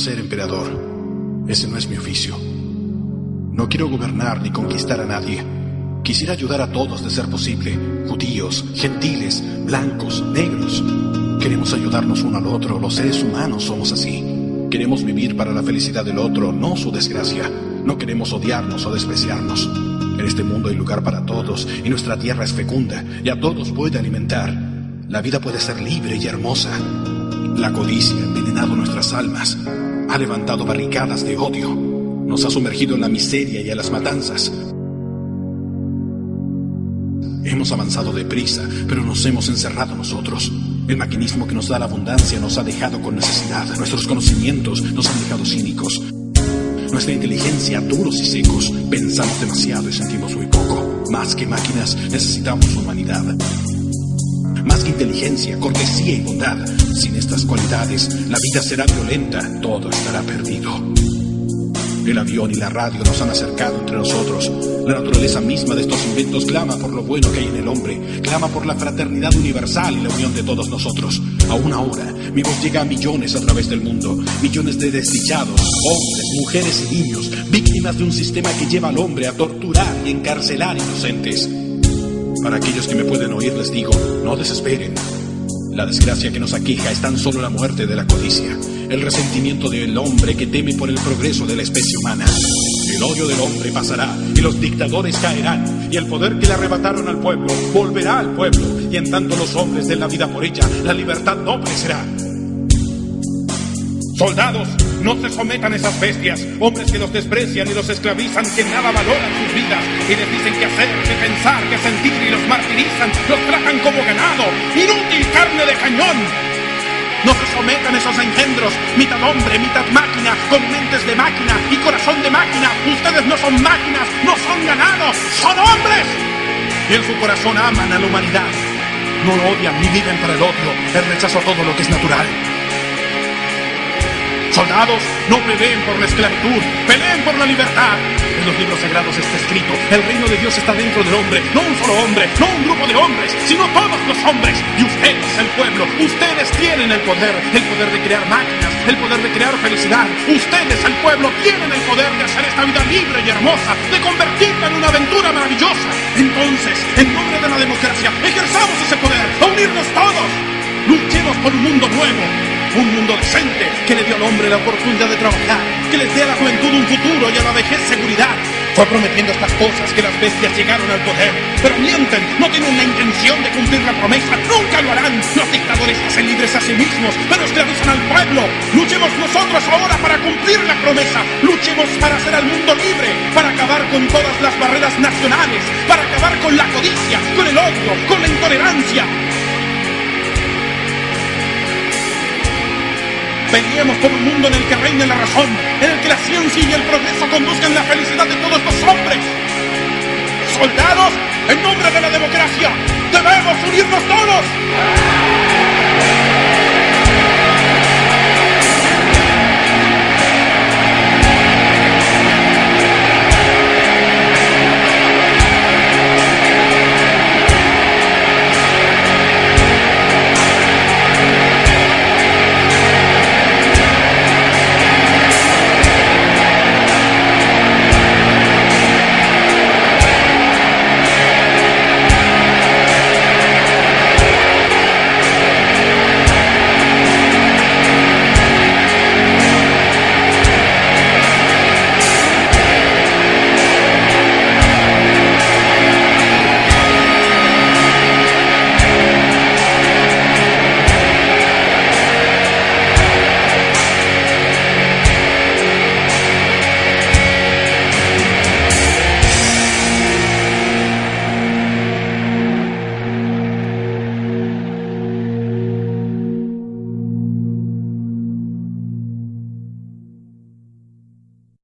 ser emperador. Ese no es mi oficio. No quiero gobernar ni conquistar a nadie. Quisiera ayudar a todos de ser posible, judíos, gentiles, blancos, negros. Queremos ayudarnos uno al otro, los seres humanos somos así. Queremos vivir para la felicidad del otro, no su desgracia. No queremos odiarnos o despreciarnos. En este mundo hay lugar para todos y nuestra tierra es fecunda y a todos puede alimentar. La vida puede ser libre y hermosa. La codicia ha envenenado nuestras almas, ha levantado barricadas de odio, nos ha sumergido en la miseria y a las matanzas. Hemos avanzado deprisa, pero nos hemos encerrado nosotros. El maquinismo que nos da la abundancia nos ha dejado con necesidad. Nuestros conocimientos nos han dejado cínicos. Nuestra inteligencia duros y secos. Pensamos demasiado y sentimos muy poco. Más que máquinas, necesitamos humanidad. Más que inteligencia, cortesía y bondad. Sin estas cualidades, la vida será violenta, todo estará perdido. El avión y la radio nos han acercado entre nosotros. La naturaleza misma de estos inventos clama por lo bueno que hay en el hombre, clama por la fraternidad universal y la unión de todos nosotros. Aún ahora, mi voz llega a millones a través del mundo, millones de desdichados, hombres, mujeres y niños, víctimas de un sistema que lleva al hombre a torturar y encarcelar inocentes. Para aquellos que me pueden oír les digo, no desesperen. La desgracia que nos aqueja es tan solo la muerte de la codicia, el resentimiento del hombre que teme por el progreso de la especie humana. El odio del hombre pasará y los dictadores caerán y el poder que le arrebataron al pueblo volverá al pueblo y en tanto los hombres den la vida por ella, la libertad no crecerá. Soldados, no se sometan a esas bestias, hombres que los desprecian y los esclavizan, que nada valoran sus vidas y les dicen qué hacer, qué pensar, qué sentir los tratan como ganado, inútil carne de cañón. No se sometan esos engendros, mitad hombre, mitad máquina, con mentes de máquina y corazón de máquina. Ustedes no son máquinas, no son ganados, son hombres. Y en su corazón aman a la humanidad. No lo odian ni viven para el odio, el rechazo a todo lo que es natural. Soldados, no peleen por la esclavitud, peleen por la libertad. En los libros sagrados está escrito, el reino de Dios está dentro del hombre, no un solo hombre, no un grupo de hombres, sino todos los hombres. Y ustedes, el pueblo, ustedes tienen el poder, el poder de crear máquinas, el poder de crear felicidad. Ustedes, el pueblo, tienen el poder de hacer esta vida libre y hermosa, de convertirla en una aventura maravillosa. Entonces, en nombre de la democracia, ejerzamos ese poder, a unirnos todos. Luchemos por un mundo nuevo, un mundo decente que le dio al hombre la oportunidad de trabajar, que les dé a la juventud un futuro y a la vejez seguridad. Fue prometiendo estas cosas que las bestias llegaron al poder, pero mienten, no tienen la intención de cumplir la promesa, nunca lo harán. Los dictadores hacen libres a sí mismos, pero esclavizan al pueblo. Luchemos nosotros ahora para cumplir la promesa, luchemos para hacer al mundo libre, para acabar con todas las barreras nacionales, para acabar con la codicia, con el Peleemos por un mundo en el que reine la razón, en el que la ciencia y el progreso conduzcan la felicidad de todos los hombres. Soldados, en nombre de la democracia, debemos unirnos todos.